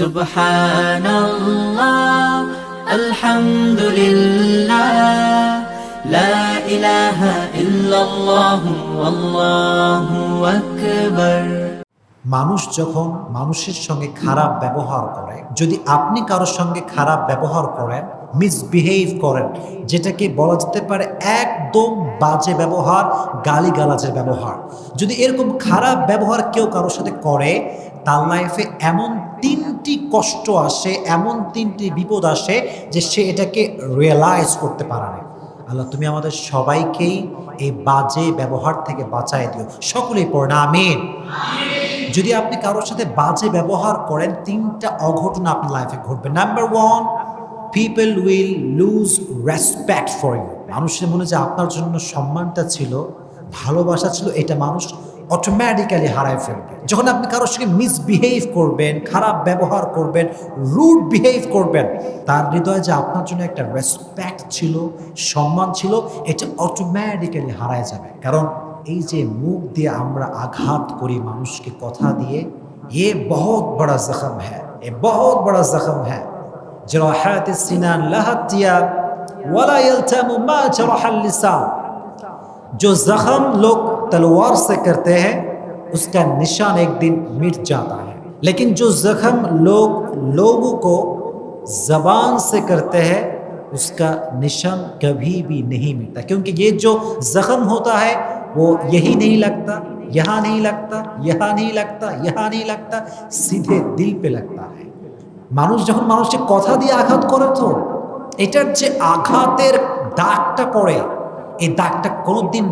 সুবহানাল্লাহ, আলহামদুলিল্লাহ, লা ইলাহা ইল্লাল্লাহ আল্লাহু আকবার। মানুষ যখন মানুষের সঙ্গে খারাপ ব্যবহার করে, যদি আপনি কারোর সঙ্গে খারাপ ব্যবহার করেন মিসবিহেভ করেন, যেটাকে বলা যেতে পারে একদম বাজে ব্যবহার, গালিগালাজের ব্যবহার। যদি এরকম খারাপ ব্যবহার কেউ কারোর সাথে করে, তার লাইফে এমন তিনটি কষ্ট আসে এমন তিনটি বিপদ আসে যে সে এটাকে রিয়েলাইজ করতে পারে না। আল্লাহ তুমি আমাদের সবাইকেই এই বাজে ব্যবহার থেকে বাঁচায় দিও। সকলেই পড়না আমিন। যদি আপনি কারোর সাথে বাজে ব্যবহার করেন তিনটা অঘটন আপনার লাইফে ঘটবে। Number one people will lose respect for you মানুষের মনে যে আপনার জন্য সম্মানটা ছিল ভালোবাসা ছিল এটা মানুষ অটোমেটিক্যালি হারায় ফেলবে। যখন আপনি কারোর সঙ্গে মিসবিহেভ করবেন, খারাপ ব্যবহার করবেন রুড বিহেভ করবেন, তার হৃদয়ে যে আপনার জন্য একটা রেসপেক্ট ছিল, সম্মান ছিল, এটা অটোমেটিক্যালি হারায় যাবে। কারণ এই যে মুখ দিয়ে আমরা আঘাত করি মানুষকে কথা দিয়ে, এ বহুত বড় জখম হ্যাঁ এ বহুত বড় জখম হ্যাঁ জরাহাত সিনান লাহাতিয়া, ওয়ালা तलवार से करते हैं उसका निशान एक दिन मिट जाता है लेकिन जो जख्म लोग लोगों को जबान से करते हैं उसका निशान कभी भी नहीं मिटता क्योंकि ये जो जख्म होता है वो यही नहीं लगता यहाँ नहीं लगता यहाँ नहीं लगता यहाँ नहीं लगता सीधे दिल पे लगता है মানুষ যখন মানুষকে কথা দিয়ে আঘাত করে তো এটার যে আঘাতের দাগটা পড়ে এই দাগটা কোনোদিন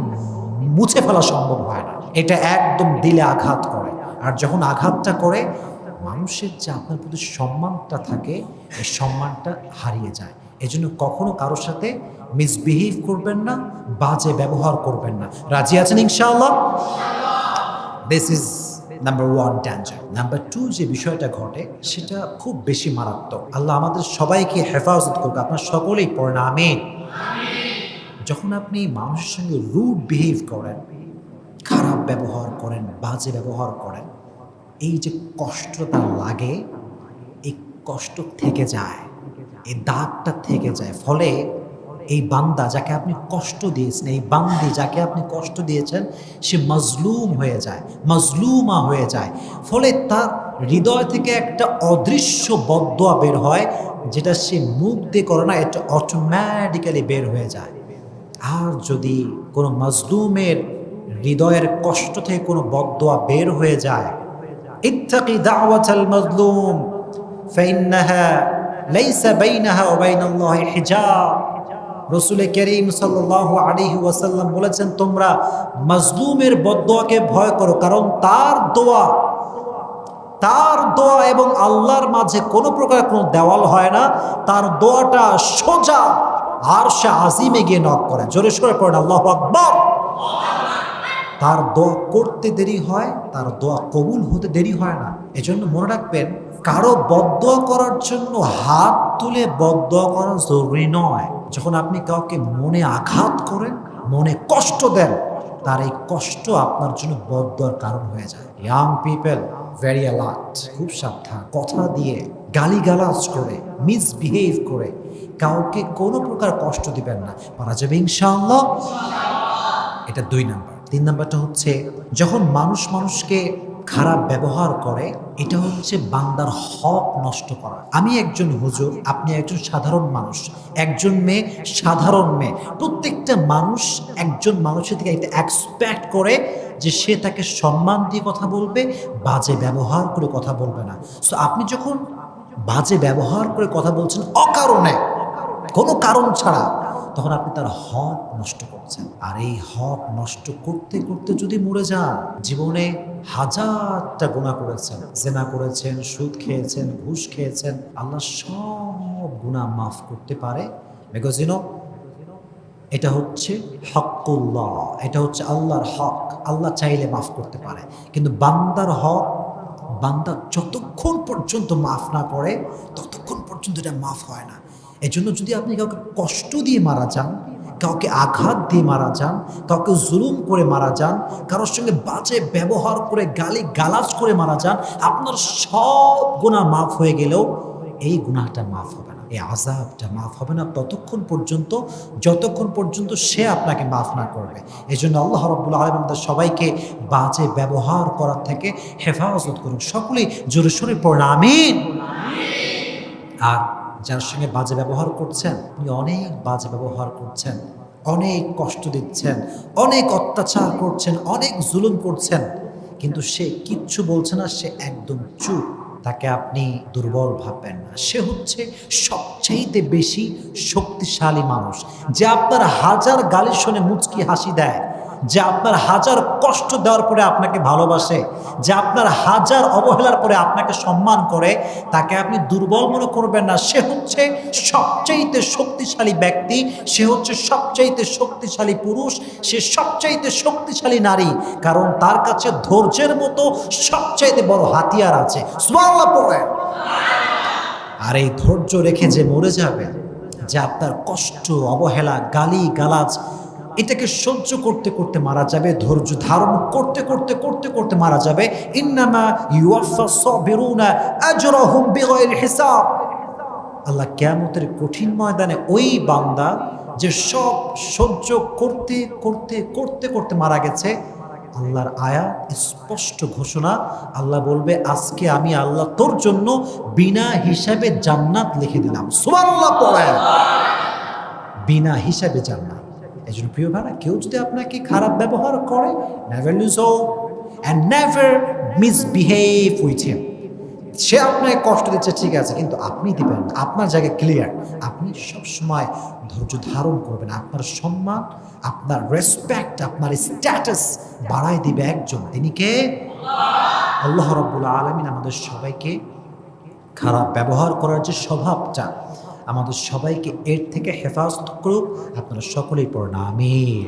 মুছে ফেলা সম্ভব হয় না। এটা একদম দিলে আঘাত করে। আর যখন আঘাতটা করে, মানুষের যে আপনার প্রতি সম্মানটা থাকে, এই সম্মানটা হারিয়ে যায়। এজন্য কখনো কারোর সাথে মিসবিহেভ করবেন না, বাজে ব্যবহার করবেন না। রাজি আছেন ইনশাআল্লাহ? This is number one danger number two যে বিষয়টা ঘটে, সেটা খুব বেশি মারাত্মক। আল্লাহ আমাদের সবাইকে হেফাজত করবে আপনার সকলেই পড়েন, আমিন। যখন আপনি মানুষের সঙ্গে রুড বিহেভ করেন, খারাপ ব্যবহার করেন, বাজে ব্যবহার করেন, এই যে কষ্টটা লাগে, এই কষ্ট থেকে যায়, এই দাগটা থেকে যায়। ফলে এই বান্দা যাকে আপনি কষ্ট দিয়েছেন, এই বান্দি যাকে আপনি কষ্ট দিয়েছেন, সে মজলুম হয়ে যায়, মজলুমা হয়ে যায়। ফলে তার হৃদয় থেকে একটা অদৃশ্য বদোয়া বের হয়, যেটা সে মুখ দিয়ে করে না, এটা অটোমেটিক্যালি বের হয়ে যায়। আর যদি কোনো মজলুমের হৃদয়ের কষ্ট থেকে কোনো বদোয়া বের হয়ে যায়, ইত্তাকি দাওয়াতাল মজলুম, ফাইন্নাহা লাইসা বাইনাহা ওয়া বাইনাল্লাহি হিজাব। রসুল করিম সাল্লাহ আলিহি ওয়াসাল্লাম বলেছেন, তোমরা মজলুমের বদোয়াকে ভয় করো, কারণ তার দোয়া তার দোয়া এবং আল্লাহর মাঝে কোনো প্রকার কোনো দেওয়াল হয় না। তার দোয়াটা সোজা আর সে আজিমে গিয়ে নক করে। জোরে সরে পড়েন, আল্লাহ আকবর। তার দোয়া করতে দেরি হয়, তার দোয়া কবুল হতে দেরি হয় না। এজন্য মনে রাখবেন, কারও বদোয়া করার জন্য হাত তুলে বদোয়া করা জরুরি নয়। যখন আপনি কাউকে মনে আঘাত করেন, মনে কষ্ট দেন, তার এই কষ্ট আপনার জন্য বদোয়ার কারণ হয়ে যায়। ইয়াং পিপল ভেরি অ্যালার্ট খুব সাবধান। কথা দিয়ে গালিগালাজ করে মিসবিহেভ করে, কাউকে কোনো প্রকার কষ্ট দিবেন না। পারা যাবে ইনশাআল্লাহ। এটা দুই নাম্বার। তিন নাম্বারটা হচ্ছে, যখন মানুষ মানুষকে খারাপ ব্যবহার করে, এটা হচ্ছে বান্দার হক নষ্ট করা। আমি একজন হুজুর, আপনি একজন সাধারণ মানুষ, একজন মেয়ে, সাধারণ মেয়ে। প্রত্যেকটা মানুষ একজন মানুষের থেকে একটা এক্সপেক্ট করে যে সে তাকে সম্মান দিয়ে কথা বলবে, বাজে ব্যবহার করে কথা বলবে না। সো আপনি যখন বাজে ব্যবহার করে কথা বলছেন অকারণে। কোনো কারণ ছাড়া। তখন আপনি তার হক নষ্ট করছেন। আর এই হক নষ্ট করতে করতে যদি মরে যান, জীবনে হাজারটা গুণা করেছেন। জেনা করেছেন, সুদ খেয়েছেন, ঘুষ খেয়েছেন। আল্লাহ সব গুণা মাফ করতে পারে। ইউনো এটা হচ্ছে হকুল্লাহ। এটা হচ্ছে আল্লাহর হক। আল্লাহ চাইলে মাফ করতে পারে। কিন্তু বান্দার হক বান্দা যতক্ষণ পর্যন্ত মাফ না করে, ততক্ষণ পর্যন্ত এটা মাফ হয় না। এজন্য যদি আপনি কাউকে কষ্ট দিয়ে মারা যান, কাউকে আঘাত দিয়ে মারা যান, কাউকে জুলুম করে মারা যান, কারোর সঙ্গে বাজে ব্যবহার করে, গালি গালাজ করে মারা যান, আপনার সব গুণা মাফ হয়ে গেলেও এই গুণাটা মাফ হবে। এই আজাবটা মাফ হবে না। ততক্ষণ পর্যন্ত, যতক্ষণ পর্যন্ত সে আপনাকে মাফ না করবে। এই জন্য আল্লাহ রব্বুল আলম আমাদের সবাইকে বাজে ব্যবহার করার থেকে হেফাজত করুন। সকলেই জোরে সোরে পড়েন আর যার সঙ্গে বাজে ব্যবহার করছেন আপনি অনেক বাজে ব্যবহার করছেন, অনেক কষ্ট দিচ্ছেন, অনেক অত্যাচার করছেন, অনেক জুলুম করছেন, কিন্তু সে কিচ্ছু বলছে না, সে একদম চুপ। তাকে আপনি দুর্বল ভাববেন না। সে হচ্ছে সবচাইতে বেশি শক্তিশালী মানুষ। যে আপনার হাজার গালি শুনে মুচকি হাসি দেয় যে আপনার হাজার কষ্ট দেওয়ার পরে আপনাকে ভালোবাসে, যে আপনার হাজার অবহেলার পরে আপনাকে সম্মান করে, তাকে আপনি দুর্বল মনে করবেন না। সে হচ্ছে সবচাইতে শক্তিশালী ব্যক্তি, সে হচ্ছে সবচাইতে শক্তিশালী পুরুষ, সে সবচাইতে শক্তিশালী নারী, কারণ তার কাছে ধৈর্যের মতো সবচাইতে বড় হাতিয়ার আছে। আর এই ধৈর্য রেখে যে মরে যাবে যে আপনার কষ্ট, অবহেলা গালি গালাজ এটাকে সহ্য করতে করতে মারা যাবে, ধৈর্য ধারণ করতে করতে করতে করতে মারা যাবে। হিসাব। আল্লাহ কিয়ামতের কঠিন ময়দানে ওই বান্দা যে সব সহ্য করতে করতে করতে করতে মারা গেছে, আল্লাহর আয়া স্পষ্ট ঘোষণা, আল্লাহ বলবে, আজকে আমি আল্লাহ তোর জন্য বিনা হিসাবে জান্নাত লিখে দিলাম। সুবহানাল্লাহ পড়েন। বিনা হিসাবে জান্নাত। এই প্রিয় ভাড়া কেউ যদি আপনাকে খারাপ ব্যবহার করে never lose and never misbehave with সে আপনাকে কষ্ট দিচ্ছে, ঠিক আছে, কিন্তু আপনি দিবেন আপনার জায়গায় ক্লিয়ার আপনি সবসময় ধৈর্য ধারণ করবেন। আপনার সম্মান, আপনার রেসপেক্ট আপনার স্ট্যাটাস বাড়াই দিবে একজন। তিনি কে? আল্লাহ রব্বুল আলমিন আমাদের সবাইকে খারাপ ব্যবহার করার যে স্বভাবটা আমাদের সবাইকে এর থেকে হেফাজত করুক। আপনারা সকলেই পড়না আমির